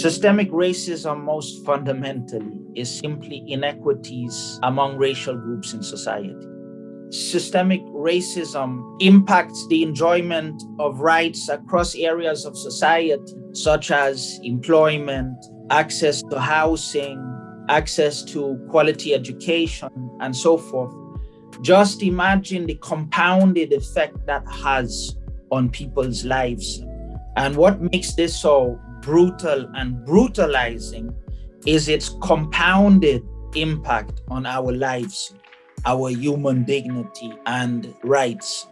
Systemic racism, most fundamentally, is simply inequities among racial groups in society. Systemic racism impacts the enjoyment of rights across areas of society, such as employment, access to housing, access to quality education, and so forth. Just imagine the compounded effect that has on people's lives. And what makes this so brutal and brutalizing is its compounded impact on our lives, our human dignity and rights.